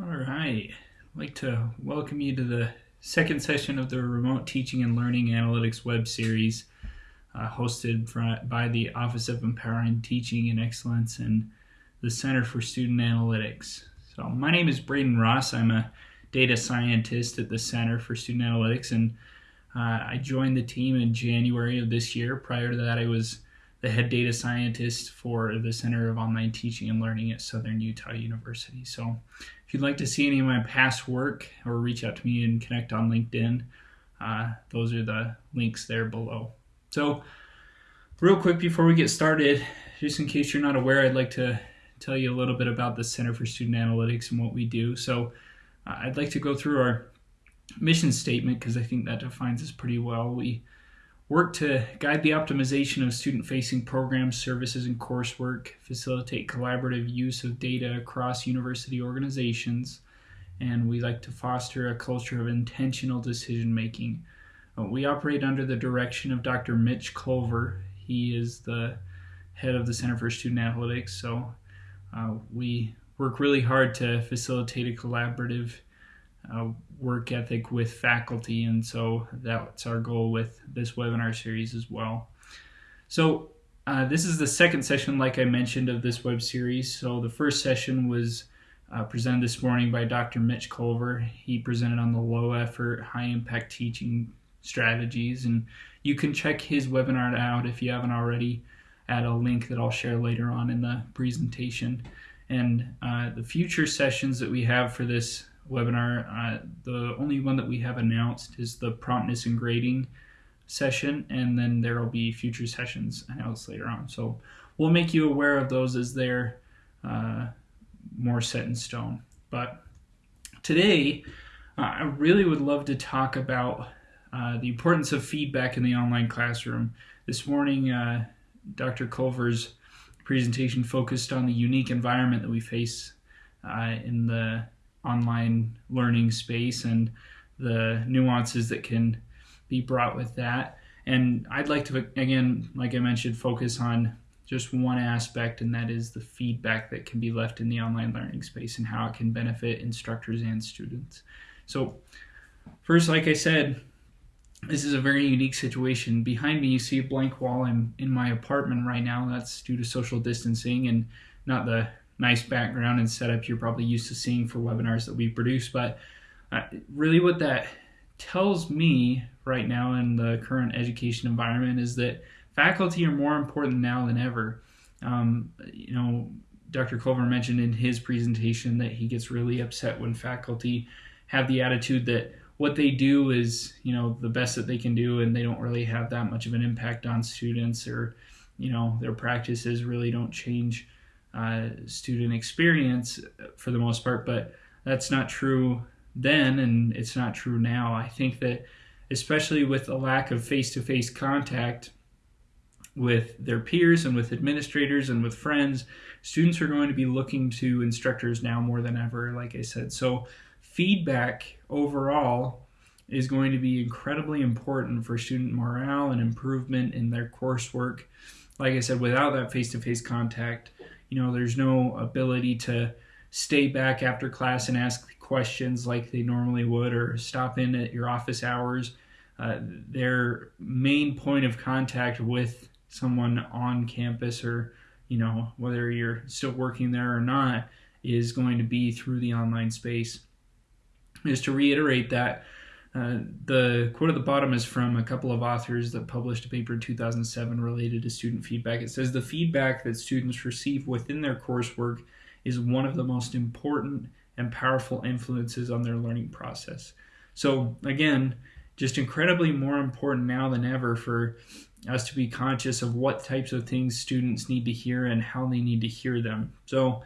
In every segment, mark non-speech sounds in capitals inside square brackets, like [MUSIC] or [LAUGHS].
All right. I'd like to welcome you to the second session of the Remote Teaching and Learning Analytics web series uh, hosted by the Office of Empowering Teaching and Excellence and the Center for Student Analytics. So, my name is Braden Ross. I'm a data scientist at the Center for Student Analytics, and uh, I joined the team in January of this year. Prior to that, I was the head data scientist for the Center of Online Teaching and Learning at Southern Utah University. So, if you'd like to see any of my past work or reach out to me and connect on LinkedIn, uh, those are the links there below. So, real quick before we get started, just in case you're not aware, I'd like to tell you a little bit about the Center for Student Analytics and what we do. So, uh, I'd like to go through our mission statement because I think that defines us pretty well. We work to guide the optimization of student facing programs, services, and coursework, facilitate collaborative use of data across university organizations, and we like to foster a culture of intentional decision making. Uh, we operate under the direction of Dr. Mitch Colver. He is the head of the Center for Student Analytics, so uh, we work really hard to facilitate a collaborative uh, work ethic with faculty, and so that's our goal with this webinar series as well. So uh, this is the second session, like I mentioned, of this web series. So the first session was uh, presented this morning by Dr. Mitch Colver. He presented on the low effort, high impact teaching strategies, and you can check his webinar out if you haven't already at a link that I'll share later on in the presentation. And uh, the future sessions that we have for this webinar. Uh, the only one that we have announced is the promptness and grading session, and then there will be future sessions announced later on. So we'll make you aware of those as they're uh, more set in stone. But today, uh, I really would love to talk about uh, the importance of feedback in the online classroom. This morning, uh, Dr. Colver's presentation focused on the unique environment that we face uh, in the online learning space and the nuances that can be brought with that. And I'd like to, again, like I mentioned, focus on just one aspect, and that is the feedback that can be left in the online learning space and how it can benefit instructors and students. So, first, like I said, this is a very unique situation. Behind me, you see a blank wall. I'm in my apartment right now. That's due to social distancing and not the nice background and setup you're probably used to seeing for webinars that we produce. But uh, really, what that tells me right now in the current education environment is that faculty are more important now than ever. Um, you know, Dr. Colver mentioned in his presentation that he gets really upset when faculty have the attitude that what they do is, you know, the best that they can do and they don't really have that much of an impact on students or, you know, their practices really don't change uh, student experience for the most part, but that's not true then and it's not true now. I think that, especially with a lack of face to face contact with their peers and with administrators and with friends, students are going to be looking to instructors now more than ever, like I said. So, feedback overall is going to be incredibly important for student morale and improvement in their coursework. Like I said, without that face to face contact, you know, there's no ability to stay back after class and ask questions like they normally would or stop in at your office hours. Uh, their main point of contact with someone on campus or, you know, whether you're still working there or not, is going to be through the online space. Is to reiterate that, uh, the quote at the bottom is from a couple of authors that published a paper in 2007 related to student feedback. It says the feedback that students receive within their coursework is one of the most important and powerful influences on their learning process. So, again, just incredibly more important now than ever for us to be conscious of what types of things students need to hear and how they need to hear them. So,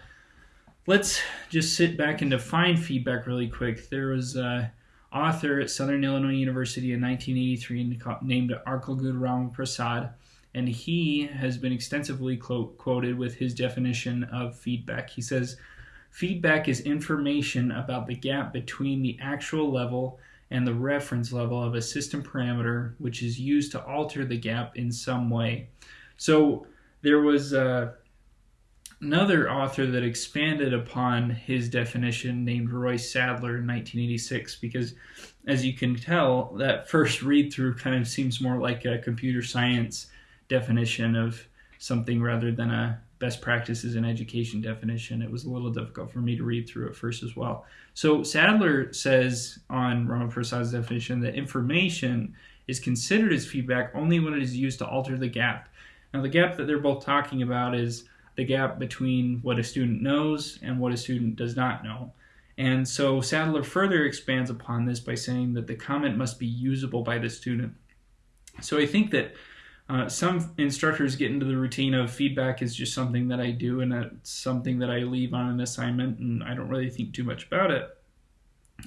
let's just sit back and define feedback really quick. There was uh, author at Southern Illinois University in 1983 named Arkalgud Ramaprasad, and he has been extensively quoted with his definition of feedback. He says, Feedback is information about the gap between the actual level and the reference level of a system parameter, which is used to alter the gap in some way. So there was uh, another author that expanded upon his definition named Roy Sadler in 1986 because as you can tell that first read through kind of seems more like a computer science definition of something rather than a best practices in education definition. It was a little difficult for me to read through at first as well. So Sadler says on Ramaprasad's definition that information is considered as feedback only when it is used to alter the gap. Now the gap that they're both talking about is the gap between what a student knows and what a student does not know. And so Sadler further expands upon this by saying that the comment must be usable by the student. So I think that uh, some instructors get into the routine of feedback is just something that I do and it's something that I leave on an assignment and I don't really think too much about it.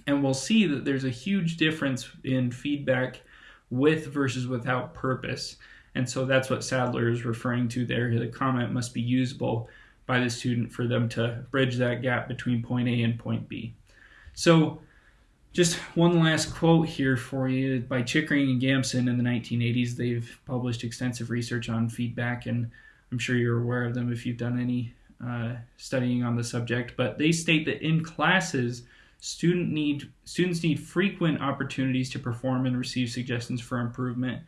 And we'll see that there's a huge difference in feedback with versus without purpose. And so that's what Sadler is referring to there. The comment must be usable by the student for them to bridge that gap between point A and point B. So just one last quote here for you by Chickering and Gamson in the 1980s. They've published extensive research on feedback, and I'm sure you're aware of them if you've done any uh, studying on the subject. But they state that in classes, student need students need frequent opportunities to perform and receive suggestions for improvement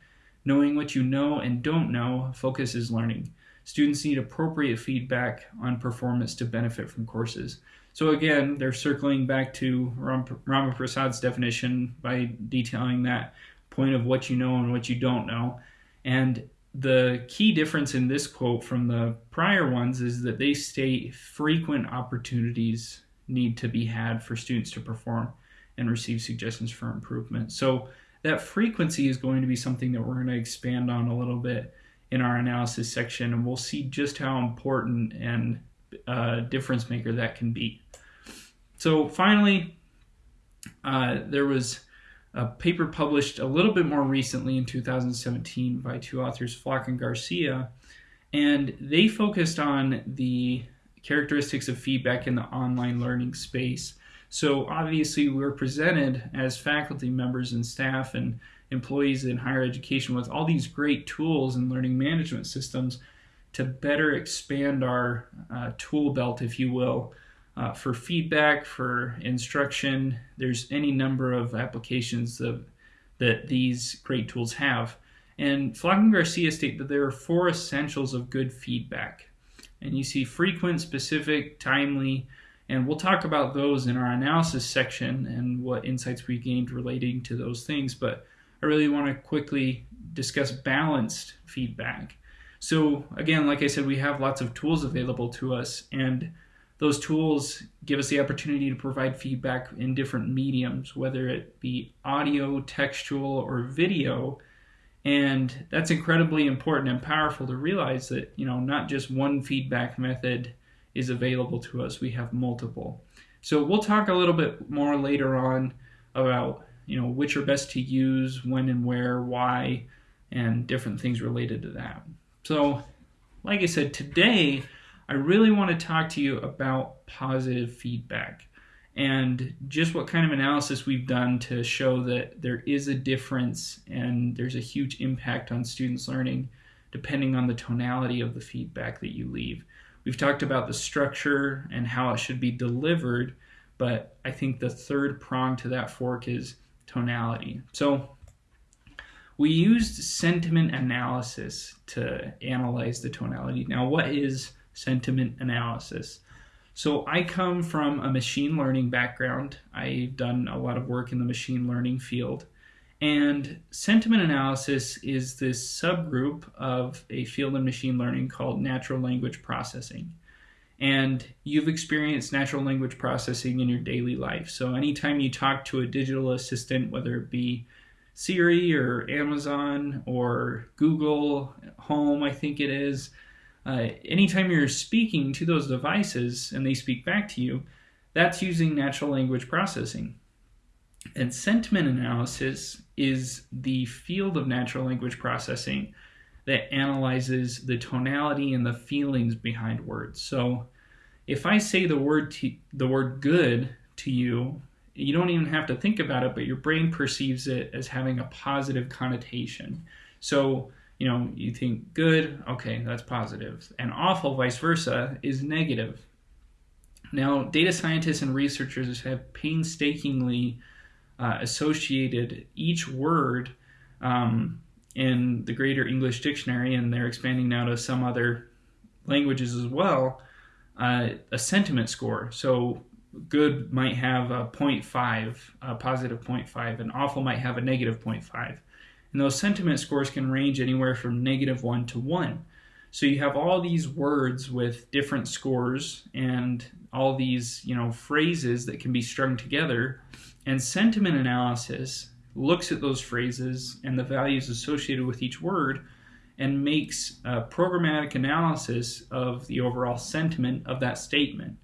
Knowing what you know and don't know focuses learning. Students need appropriate feedback on performance to benefit from courses. So again, they're circling back to Ram- Ramaprasad's definition by detailing that point of what you know and what you don't know. And the key difference in this quote from the prior ones is that they state frequent opportunities need to be had for students to perform and receive suggestions for improvement. So that frequency is going to be something that we're going to expand on a little bit in our analysis section, and we'll see just how important and uh, difference maker that can be. So finally, uh, there was a paper published a little bit more recently in 2017 by two authors, Flock and Garcia, and they focused on the characteristics of feedback in the online learning space so obviously, we're presented as faculty members and staff and employees in higher education with all these great tools and learning management systems to better expand our uh, tool belt, if you will, uh, for feedback, for instruction. There's any number of applications of, that these great tools have. And Flock and Garcia state that there are four essentials of good feedback. And you see frequent, specific, timely, and we'll talk about those in our analysis section and what insights we gained relating to those things. But I really want to quickly discuss balanced feedback. So, again, like I said, we have lots of tools available to us, and those tools give us the opportunity to provide feedback in different mediums, whether it be audio, textual, or video. And that's incredibly important and powerful to realize that, you know, not just one feedback method is available to us. We have multiple. So we'll talk a little bit more later on about you know which are best to use, when and where, why, and different things related to that. So, like I said, today I really want to talk to you about positive feedback and just what kind of analysis we've done to show that there is a difference and there's a huge impact on students' learning depending on the tonality of the feedback that you leave. We've talked about the structure and how it should be delivered, but I think the third prong to that fork is tonality. So we used sentiment analysis to analyze the tonality. Now, what is sentiment analysis? So I come from a machine learning background. I've done a lot of work in the machine learning field. And sentiment analysis is this subgroup of a field in machine learning called natural language processing. And you've experienced natural language processing in your daily life. So anytime you talk to a digital assistant, whether it be Siri or Amazon or Google Home, I think it is, uh, anytime you're speaking to those devices and they speak back to you, that's using natural language processing. And sentiment analysis is the field of natural language processing that analyzes the tonality and the feelings behind words. So if I say the word the word good to you, you don't even have to think about it, but your brain perceives it as having a positive connotation. So you know, you think good, okay, that's positive. And awful, vice versa, is negative. Now, data scientists and researchers have painstakingly uh, associated each word um, in the Greater English Dictionary, and they're expanding now to some other languages as well, uh, a sentiment score. So good might have a 0.5, a positive 0.5, and awful might have a negative 0.5. And those sentiment scores can range anywhere from negative 1 to 1. So you have all these words with different scores and all these, you know, phrases that can be strung together. And sentiment analysis looks at those phrases and the values associated with each word and makes a programmatic analysis of the overall sentiment of that statement.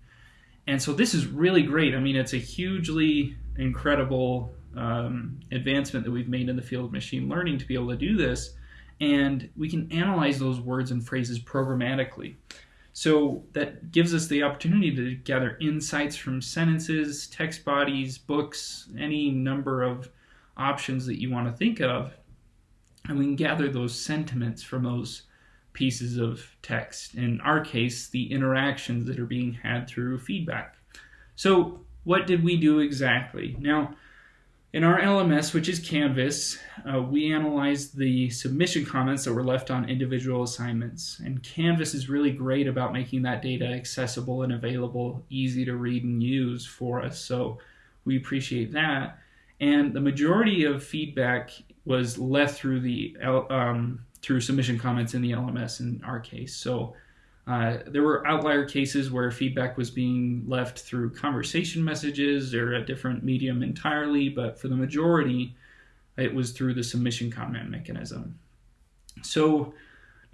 And so this is really great. I mean, it's a hugely incredible um, advancement that we've made in the field of machine learning to be able to do this. And we can analyze those words and phrases programmatically. So that gives us the opportunity to gather insights from sentences, text bodies, books, any number of options that you want to think of and we can gather those sentiments from those pieces of text. In our case, the interactions that are being had through feedback. So, what did we do exactly? Now, in our LMS, which is Canvas, uh, we analyzed the submission comments that were left on individual assignments. And Canvas is really great about making that data accessible and available, easy to read and use for us. So we appreciate that. And the majority of feedback was left through the um, through submission comments in the LMS in our case. So uh, there were outlier cases where feedback was being left through conversation messages or a different medium entirely, but for the majority, it was through the submission comment mechanism. So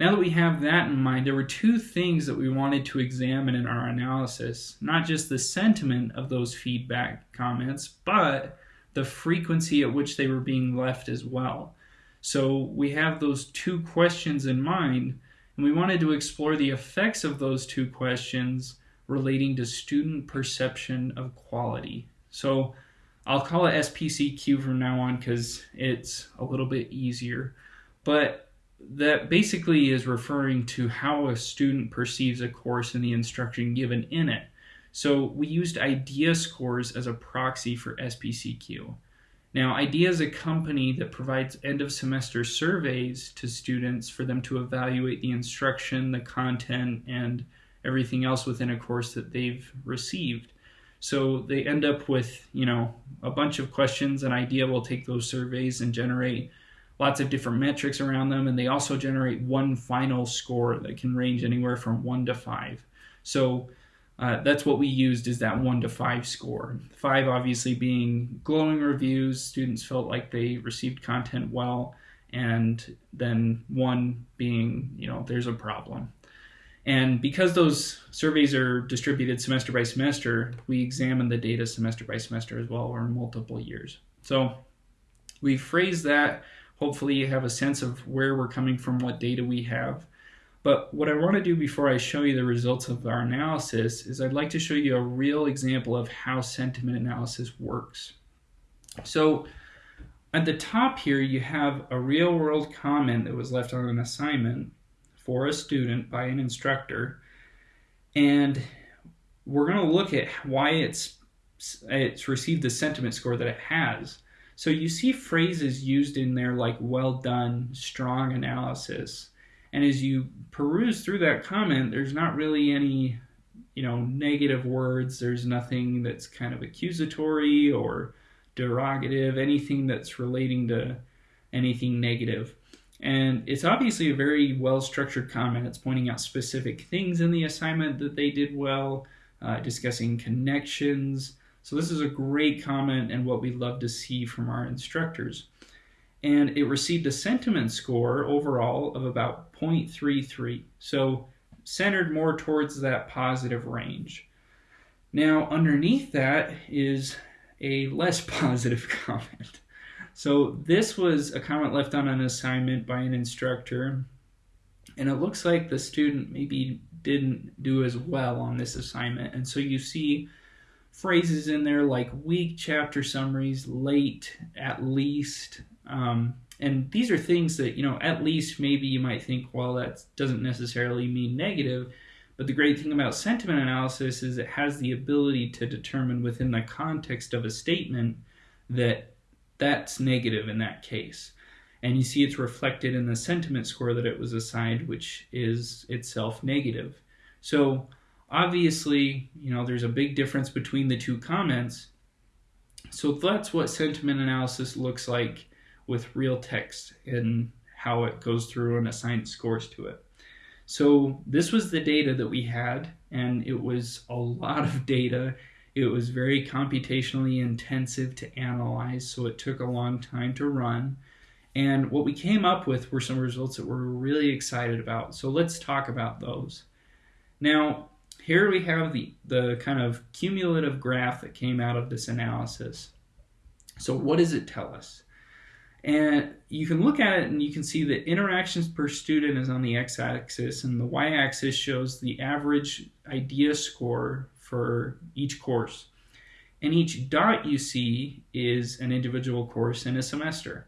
now that we have that in mind, there were two things that we wanted to examine in our analysis not just the sentiment of those feedback comments, but the frequency at which they were being left as well. So we have those two questions in mind, and we wanted to explore the effects of those two questions relating to student perception of quality. So I'll call it SPCQ from now on because it's a little bit easier. But that basically is referring to how a student perceives a course and the instruction given in it. So we used IDEA scores as a proxy for SPCQ. Now, IDEA is a company that provides end of semester surveys to students for them to evaluate the instruction, the content, and everything else within a course that they've received. So they end up with, you know, a bunch of questions, and IDEA will take those surveys and generate lots of different metrics around them, and they also generate one final score that can range anywhere from one to five. So uh, that's what we used is that one to five score. Five obviously being glowing reviews, students felt like they received content well, and then one being, you know, there's a problem. And because those surveys are distributed semester by semester, we examine the data semester by semester as well, or multiple years. So we phrase that. Hopefully, you have a sense of where we're coming from, what data we have. But what I want to do before I show you the results of our analysis is I'd like to show you a real example of how sentiment analysis works. So at the top here, you have a real world comment that was left on an assignment for a student by an instructor. And we're going to look at why it's, it's received the sentiment score that it has. So you see phrases used in there like well done, strong analysis. And as you peruse through that comment, there's not really any, you know, negative words. There's nothing that's kind of accusatory or derogative, anything that's relating to anything negative. And it's obviously a very well structured comment. It's pointing out specific things in the assignment that they did well, uh, discussing connections. So, this is a great comment and what we love to see from our instructors and it received a sentiment score overall of about 0.33. So centered more towards that positive range. Now, underneath that is a less [LAUGHS] positive comment. So this was a comment left on an assignment by an instructor, and it looks like the student maybe didn't do as well on this assignment. And so you see phrases in there like weak chapter summaries, late, at least, um, and these are things that, you know, at least maybe you might think, well, that doesn't necessarily mean negative. But the great thing about sentiment analysis is it has the ability to determine within the context of a statement that that's negative in that case. And you see it's reflected in the sentiment score that it was assigned, which is itself negative. So obviously, you know, there's a big difference between the two comments. So that's what sentiment analysis looks like with real text and how it goes through and assigns scores to it. So this was the data that we had, and it was a lot of data. It was very computationally intensive to analyze, so it took a long time to run. And what we came up with were some results that we're really excited about. So let's talk about those. Now, here we have the, the kind of cumulative graph that came out of this analysis. So what does it tell us? And you can look at it and you can see that interactions per student is on the x-axis and the y-axis shows the average idea score for each course. And each dot you see is an individual course in a semester.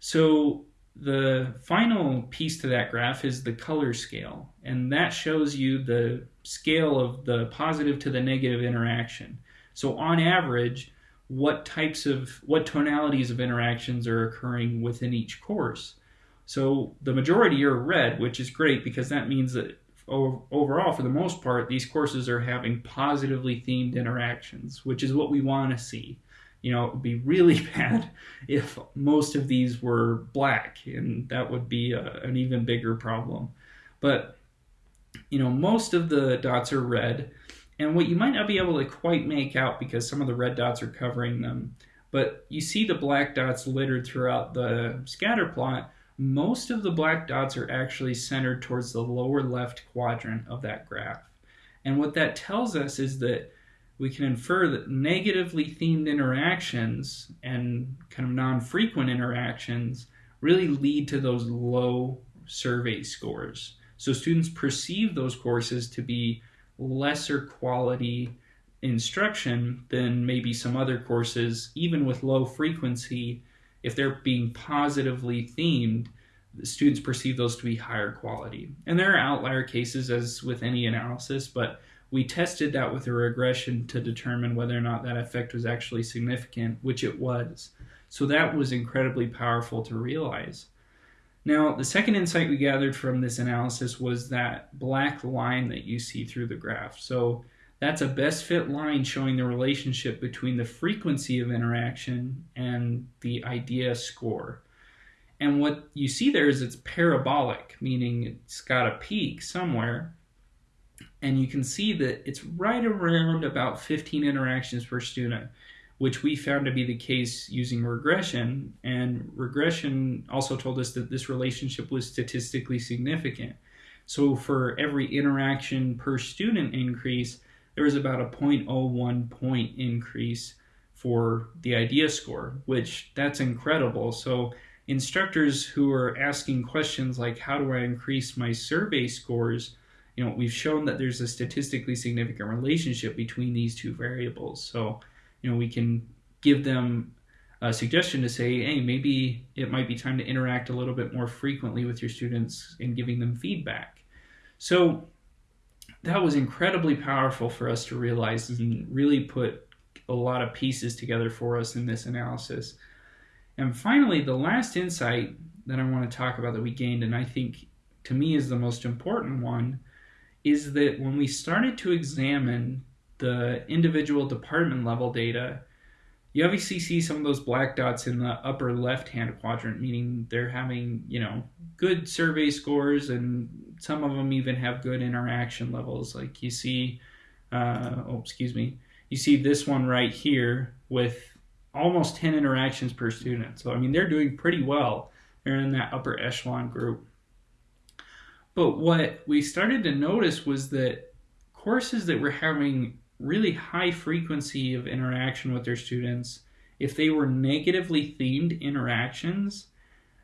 So the final piece to that graph is the color scale, and that shows you the scale of the positive to the negative interaction. So on average, what types of what tonalities of interactions are occurring within each course. So the majority are red, which is great because that means that overall, for the most part, these courses are having positively themed interactions, which is what we want to see. You know, it would be really [LAUGHS] bad if most of these were black, and that would be a, an even bigger problem. But, you know, most of the dots are red. And what you might not be able to quite make out because some of the red dots are covering them, but you see the black dots littered throughout the scatter plot. Most of the black dots are actually centered towards the lower left quadrant of that graph. And what that tells us is that we can infer that negatively themed interactions and kind of non-frequent interactions really lead to those low survey scores. So students perceive those courses to be lesser quality instruction than maybe some other courses, even with low frequency, if they're being positively themed, the students perceive those to be higher quality. And there are outlier cases, as with any analysis, but we tested that with a regression to determine whether or not that effect was actually significant, which it was. So that was incredibly powerful to realize. Now, the second insight we gathered from this analysis was that black line that you see through the graph. So that's a best fit line showing the relationship between the frequency of interaction and the idea score. And what you see there is it's parabolic, meaning it's got a peak somewhere. And you can see that it's right around about 15 interactions per student which we found to be the case using regression. And regression also told us that this relationship was statistically significant. So for every interaction per student increase, there was about a 0.01 point increase for the idea score, which that's incredible. So instructors who are asking questions like how do I increase my survey scores, you know, we've shown that there's a statistically significant relationship between these two variables. So you know, we can give them a suggestion to say, hey, maybe it might be time to interact a little bit more frequently with your students and giving them feedback. So that was incredibly powerful for us to realize and really put a lot of pieces together for us in this analysis. And finally, the last insight that I want to talk about that we gained, and I think to me is the most important one, is that when we started to examine the individual department level data, you obviously see some of those black dots in the upper left hand quadrant, meaning they're having, you know, good survey scores and some of them even have good interaction levels. Like you see, uh, oh, excuse me, you see this one right here with almost 10 interactions per student. So, I mean, they're doing pretty well. They're in that upper echelon group. But what we started to notice was that courses that were having really high frequency of interaction with their students, if they were negatively themed interactions,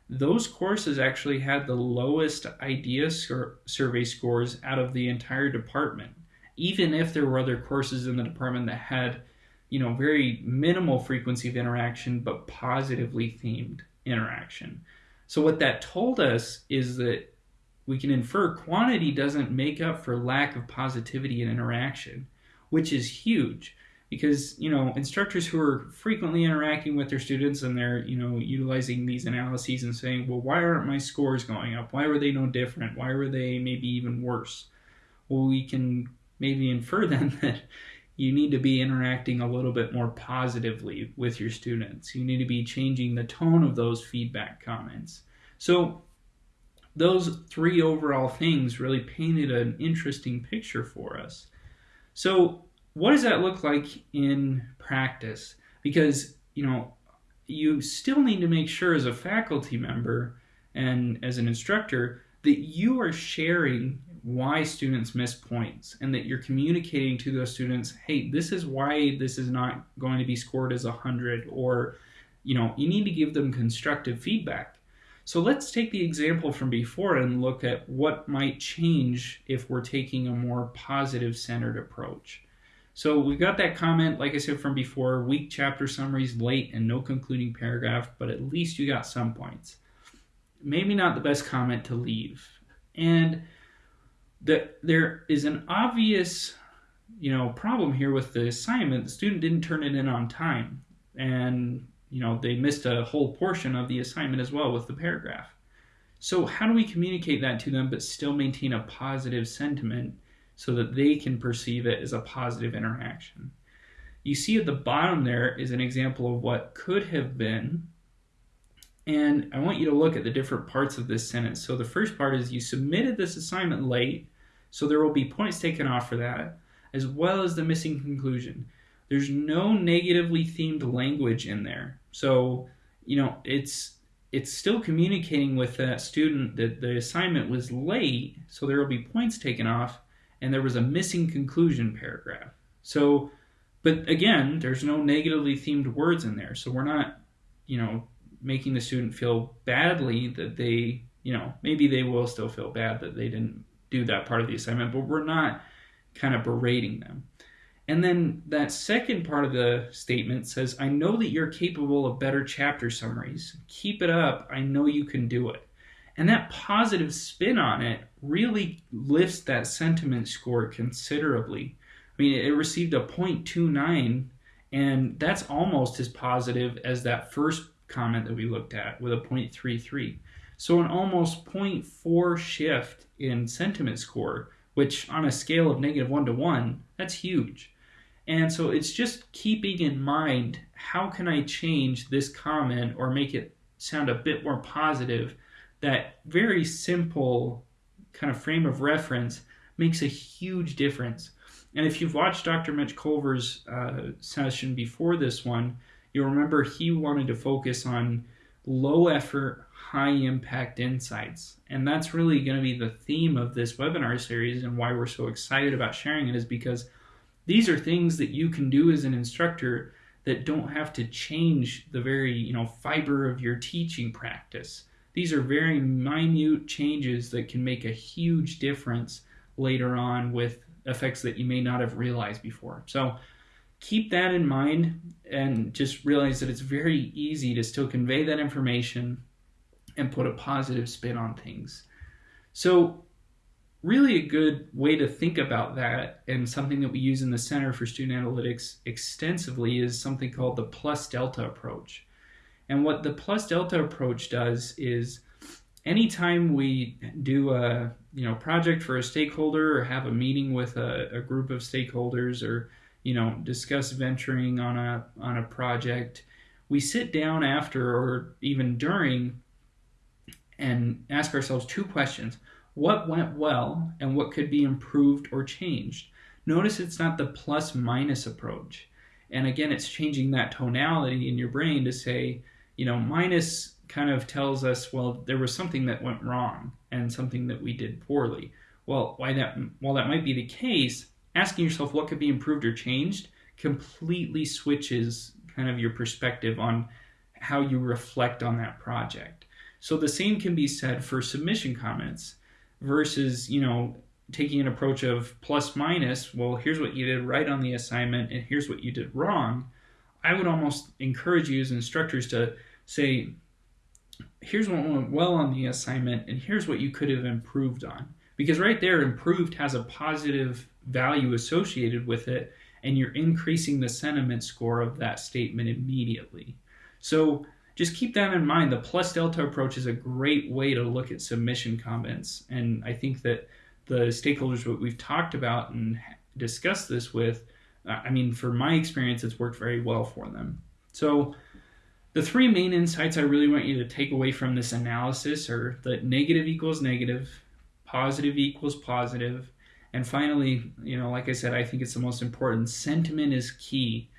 those courses actually had the lowest idea sur- survey scores out of the entire department, even if there were other courses in the department that had, you know, very minimal frequency of interaction but positively themed. interaction. So, what that told us is that we can infer quantity doesn't make up for lack of positivity in interaction, which is huge because you know instructors who are frequently interacting with their students and they're you know utilizing these analyses and saying well why aren't my scores going up? Why were they no different? Why were they maybe even worse? Well we can maybe infer [LAUGHS] then that you need to be interacting a little bit more positively with your students. You need to be changing the tone of those feedback comments. So those three overall things really painted an interesting picture for us so what does that look like in practice? Because, you know, you still need to make sure as a faculty member and as an instructor that you are sharing why students miss points and that you're communicating to those students, hey, this is why this is not going to be scored as a 100 or, you know, you need to give them constructive feedback. So let's take the example from before and look at what might change if we're taking a more positive centered approach. So we got that comment, like I said from before, weak chapter summaries, late, and no concluding paragraph, but at least you got some points. Maybe not the best comment to leave. And the, there is an obvious, you know, problem here with the assignment. The student didn't turn it in on time, and you know they missed a whole portion of the assignment as well with the paragraph. So how do we communicate that to them but still maintain a positive sentiment so that they can perceive it as a positive interaction. You see at the bottom there is an example of what could have been. And I want you to look at the different parts of this sentence. So the first part is you submitted this assignment late, so there will be points taken off for that, as well as the missing conclusion. There's no negatively themed language in there. So, you know, it's it's still communicating with that student that the assignment was late, so there will be points taken off, and there was a missing conclusion paragraph. So, but again, there's no negatively themed words in there. So we're not, you know, making the student feel badly that they, you know, maybe they will still feel bad that they didn't do that part of the assignment, but we're not kind of berating them. And then that second part of the statement says, I know that you're capable of better chapter summaries. Keep it up. I know you can do it. And that positive spin on it really lifts that sentiment score considerably. I mean, it received a 0.29, and that's almost as positive as that first comment that we looked at with a 0.33. So, an almost 0.4 shift in sentiment score, which on a scale of negative 1 to 1, that's huge. And so, it's just keeping in mind how can I change this comment or make it sound a bit more positive that very simple kind of frame of reference makes a huge difference. And if you've watched Dr. Mitch Colver's uh, session before this one, you'll remember he wanted to focus on low effort, high impact insights. And that's really going to be the theme of this webinar series and why we're so excited about sharing it is because these are things that you can do as an instructor that don't have to change the very, you know, fiber of your teaching practice. These are very minute changes that can make a huge difference later on with effects that you may not have realized before. So keep that in mind and just realize that it's very easy to still convey that information and put a positive spin on things. So really a good way to think about that and something that we use in the Center for Student Analytics extensively is something called the plus delta approach. And what the plus delta approach does is anytime we do a you know project for a stakeholder or have a meeting with a, a group of stakeholders or you know discuss venturing on a on a project, we sit down after or even during and ask ourselves two questions. What went well and what could be improved or changed? Notice it's not the plus minus approach. And again, it's changing that tonality in your brain to say, you know, minus kind of tells us, well, there was something that went wrong and something that we did poorly. Well, why that while that might be the case, asking yourself what could be improved or changed completely switches kind of your perspective on how you reflect on that project. So the same can be said for submission comments versus, you know, taking an approach of plus minus, well, here's what you did right on the assignment and here's what you did wrong. I would almost encourage you as instructors to say, here's what went well on the assignment, and here's what you could have improved on. Because right there, improved has a positive value associated with it, and you're increasing the sentiment score of that statement immediately. So just keep that in mind. The plus delta approach is a great way to look at submission comments. And I think that the stakeholders that we've talked about and discussed this with, uh, I mean, for my experience, it's worked very well for them. So the three main insights I really want you to take away from this analysis are that negative equals negative, positive equals positive, and finally, you know, like I said, I think it's the most important. Sentiment is key.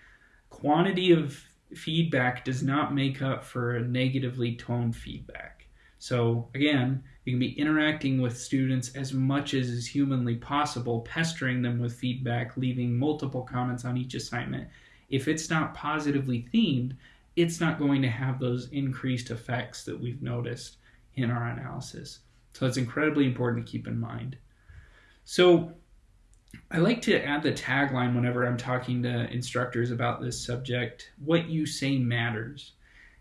Quantity of feedback does not make up for negatively toned feedback. So again, you can be interacting with students as much as is humanly possible, pestering them with feedback, leaving multiple comments on each assignment. If it's not positively themed, it's not going to have those increased effects that we've noticed in our analysis. So it's incredibly important to keep in mind. So I like to add the tagline whenever I'm talking to instructors about this subject what you say matters.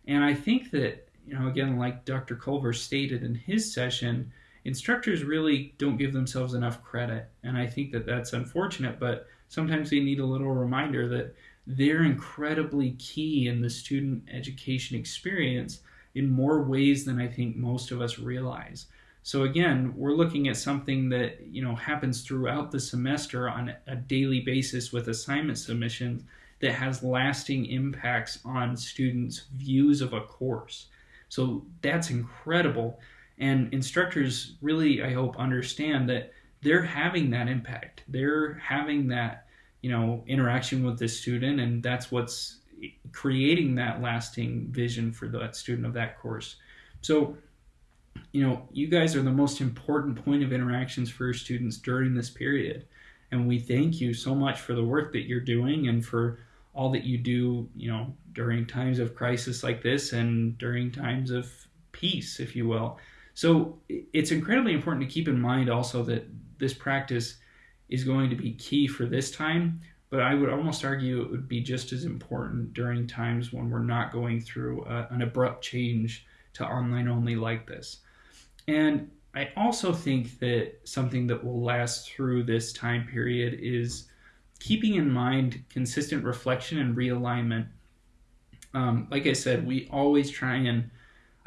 And I think that, you know, again, like Dr. Colver stated in his session, instructors really don't give themselves enough credit. And I think that that's unfortunate, but sometimes they need a little reminder that they're incredibly key in the student education experience in more ways than I think most of us realize. So again, we're looking at something that you know happens throughout the semester on a daily basis with assignment submissions that has lasting impacts on students' views of a course. So that's incredible. And instructors really, I hope, understand that they're having that impact. They're having that, you know, interaction with the student, and that's what's creating that lasting vision for that student of that course. So you know, you guys are the most important point of interactions for your students during this period. And we thank you so much for the work that you're doing and for all that you do, you know, during times of crisis like this and during times of peace, if you will. So it's incredibly important to keep in mind also that this practice is going to be key for this time, but I would almost argue it would be just as important during times when we're not going through a, an abrupt change to online only like this. And I also think that something that will last through this time period is keeping in mind consistent reflection and realignment. Um, like I said, we always try and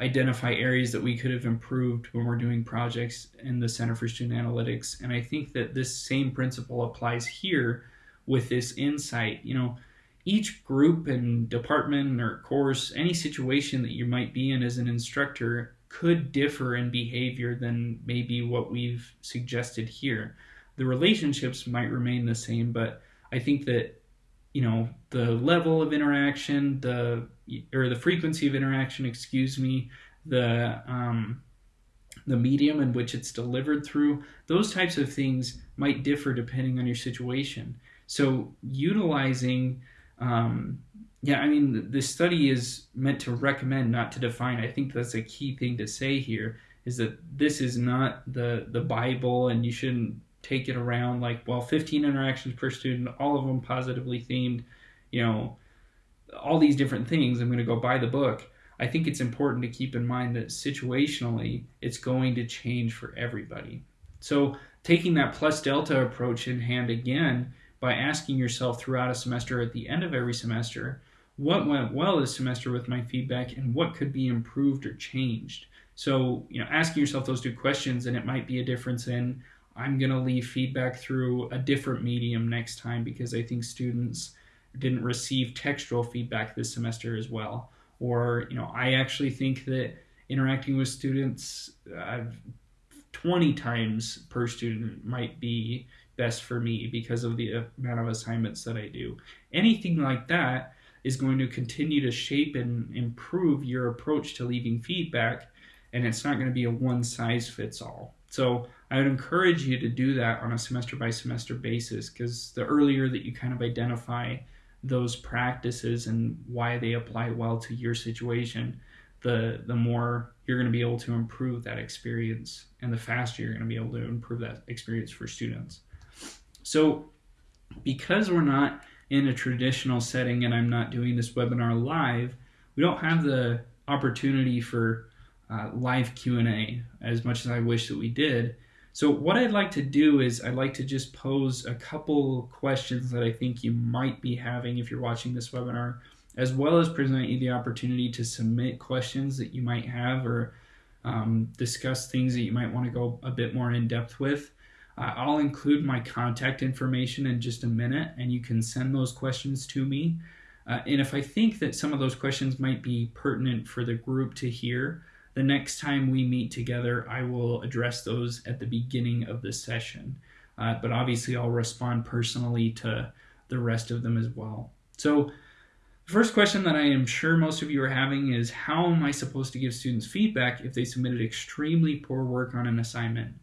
identify areas that we could have improved when we're doing projects in the Center for Student Analytics. And I think that this same principle applies here with this insight. You know, each group and department or course, any situation that you might be in as an instructor could differ in behavior than maybe what we've suggested here. The relationships might remain the same, but I think that you know the level of interaction, the or the frequency of interaction, excuse me, the um, the medium in which it's delivered through, those types of things might differ depending on your situation. So utilizing um, yeah, I mean, this study is meant to recommend, not to define. I think that's a key thing to say here is that this is not the the Bible, and you shouldn't take it around like, well, 15 interactions per student, all of them positively themed, you know, all these different things. I'm going to go buy the book. I think it's important to keep in mind that situationally, it's going to change for everybody. So, taking that plus delta approach in hand again by asking yourself throughout a semester at the end of every semester what went well this semester with my feedback and what could be improved or changed? So you know asking yourself those two questions and it might be a difference in i'm going to leave feedback through a different medium next time because i think students didn't receive textual feedback this semester as well. Or you know i actually think that interacting with students uh, 20 times per student might be best for me because of the amount of assignments that I do. Anything like that is going to continue to shape and improve your approach to leaving feedback, and it's not going to be a one size fits all. So I would encourage you to do that on a semester by semester basis because the earlier that you kind of identify those practices and why they apply well to your situation, the the more you're going to be able to improve that experience and the faster you're going to be able to improve that experience for students. So, because we're not in a traditional setting and I'm not doing this webinar live, we don't have the opportunity for uh, live Q&A as much as I wish that we did. So what I'd like to do is I'd like to just pose a couple questions that I think you might be having if you're watching this webinar, as well as present you the opportunity to submit questions that you might have or um, discuss things that you might want to go a bit more in depth with. Uh, I'll include my contact information in just a minute, and you can send those questions to me. Uh, and if I think that some of those questions might be pertinent for the group to hear, the next time we meet together, I will address those at the beginning of the session. Uh, but obviously, I'll respond personally to the rest of them as well. So, the first question that I am sure most of you are having is How am I supposed to give students feedback if they submitted extremely poor work on an assignment?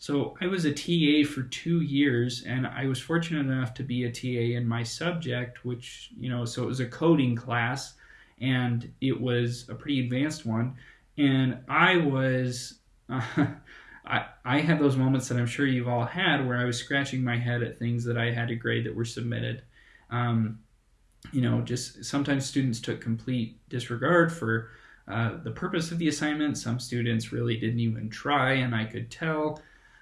So, I was a TA for two years, and I was fortunate enough to be a TA in my subject, which, you know, so it was a coding class, and it was a pretty advanced one and I was, uh, [LAUGHS] I, I had those moments that I'm sure you've all had where I was scratching my head at things that I had to grade that were submitted. Um, you know, just sometimes students took complete disregard for uh, the purpose of the assignment. Some students really didn't even try, and I could tell.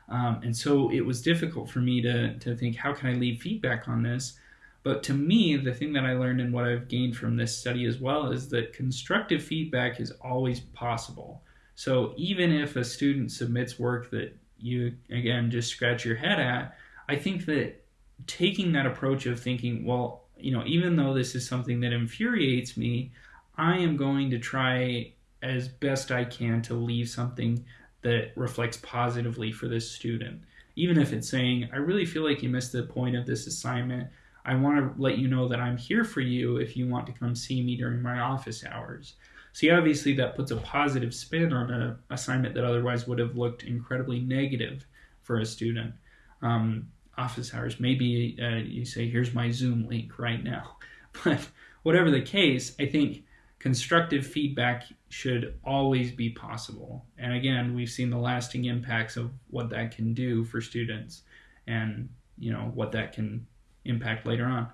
Um, and so it was difficult for me to, to think, how can I leave feedback on this? But to me, the thing that I learned and what I've gained from this study as well is that constructive feedback is always possible. So even if a student submits work that you, again, just scratch your head at, I think that taking that approach of thinking, well, you know, even though this is something that infuriates me, I am going to try as best I can to leave something that reflects positively for this student. Even if it's saying, I really feel like you missed the point of this assignment. I want to let you know that I'm here for you if you want to come see me during my office hours. See, obviously, that puts a positive spin on an assignment that otherwise would have looked incredibly negative for a student. Um, office hours, maybe uh, you say, here's my Zoom link right now. [LAUGHS] But whatever the case, I think constructive feedback should always be possible. And again, we've seen the lasting impacts of what that can do for students and, you know, what that can impact later on.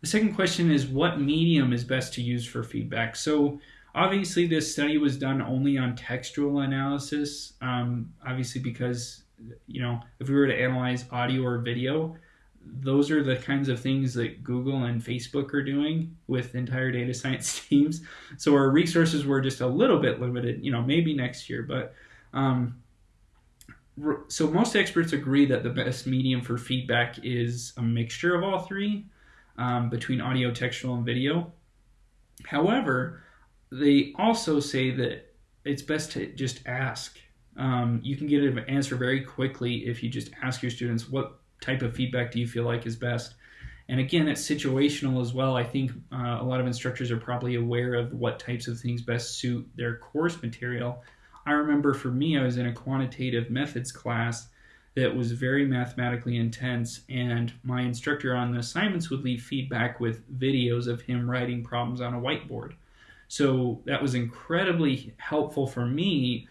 The second question is what medium is best to use for feedback? So obviously this study was done only on textual analysis, um, obviously because, you know, if we were to analyze audio or video, those are the kinds of things that Google and Facebook are doing with entire data science [LAUGHS] teams. So our resources were just a little bit limited, you know, maybe next year, but um, so most experts agree that the best medium for feedback is a mixture of all three um, between audio, textual, and video. However, they also say that it's best to just ask. Um, you can get an answer very quickly if you just ask your students what type of feedback do you feel like is best. And again, it's situational as well. I think uh, a lot of instructors are probably aware of what types of things best suit their course material I remember for me, I was in a quantitative methods class that was very mathematically intense, and my instructor on the assignments would leave feedback with videos of him writing problems on a whiteboard. So that was incredibly helpful for me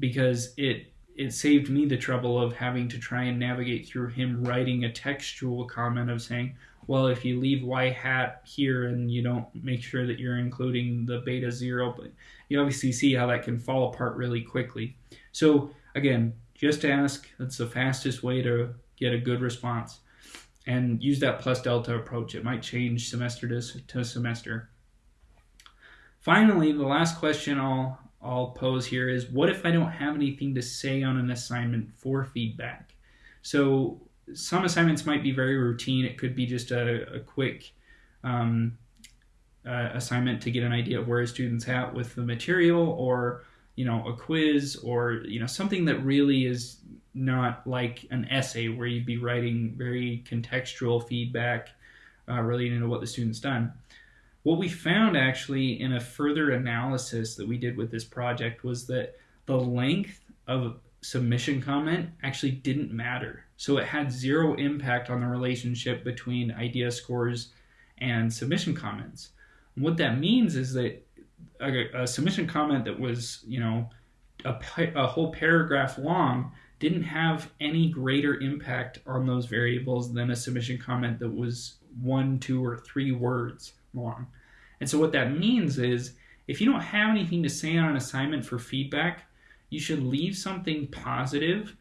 because it it saved me the trouble of having to try and navigate through him writing a textual comment of saying, well, if you leave y hat here and you don't make sure that you're including the beta zero, but you obviously see how that can fall apart really quickly. So again, just ask. That's the fastest way to get a good response. And use that plus delta approach. It might change semester to, to semester. Finally, the last question I'll, I'll pose here is what if I don't have anything to say on an assignment for feedback? So some assignments might be very routine. It could be just a, a quick um, uh, assignment to get an idea of where a student's at with the material or you know a quiz or you know something that really is not like an essay where you'd be writing very contextual feedback uh, relating to what the student's done what we found actually in a further analysis that we did with this project was that the length of submission comment actually didn't matter. So it had zero impact on the relationship between idea scores and submission comments. What that means is that a, a submission comment that was, you know, a, a whole paragraph long didn't have any greater impact on those variables than a submission comment that was one, two, or three words long. And so what that means is if you don't have anything to say on an assignment for feedback, you should leave something positive,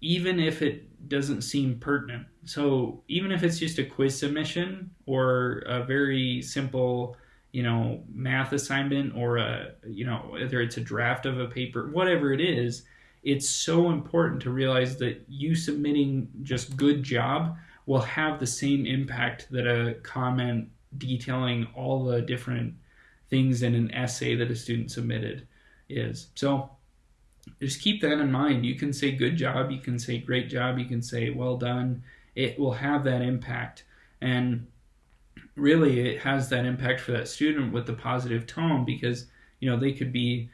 even if it doesn't seem pertinent. So even if it's just a quiz submission or a very simple, you know, math assignment or a, you know, whether it's a draft of a paper, whatever it is, it's so important to realize that you submitting just good job will have the same impact that a comment detailing all the different things in an essay that a student submitted is. So just keep that in mind. You can say good job, you can say great job, you can say well done. It will have that impact. And really it has that impact for that student with the positive tone because you know they could be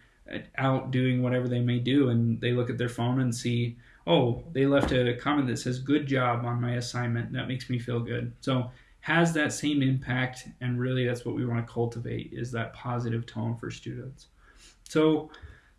out doing whatever they may do and they look at their phone and see oh they left a comment that says good job on my assignment that makes me feel good so has that same impact and really that's what we want to cultivate is that positive tone for students. So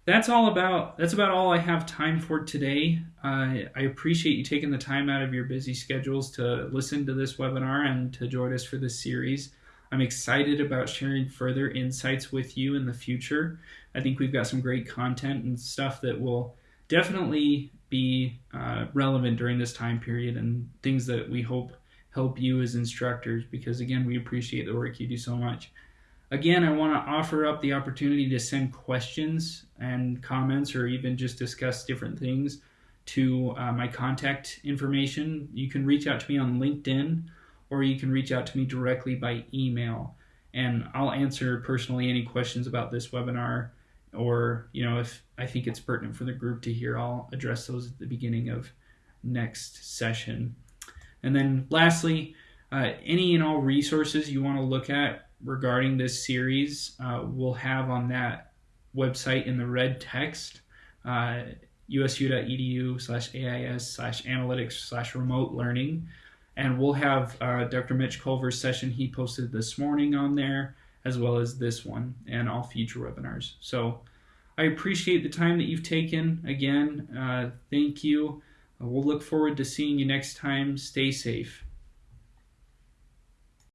that's all about that's about all i have time for today. Uh, i appreciate you taking the time out of your busy schedules to listen to this webinar and to join us for this series. I'm excited about sharing further insights with you in the future. I think we've got some great content and stuff that will definitely be uh, relevant during this time period and things that we hope help you as instructors because again we appreciate the work you do so much. Again i want to offer up the opportunity to send questions and comments or even just discuss different things to uh, my contact information. You can reach out to me on linkedin or you can reach out to me directly by email. And i'll answer personally any questions about this webinar or you know if i think it's pertinent for the group to hear i'll address those at the beginning of next session and then lastly, uh, any and all resources you want to look at regarding this series, uh, we'll have on that website in the red text, uh, usu.edu slash AIS slash analytics slash remote learning. And we'll have uh, Dr. Mitch Colver's session he posted this morning on there, as well as this one and all future webinars. So I appreciate the time that you've taken. Again, uh, thank you. We'll look forward to seeing you next time. Stay safe.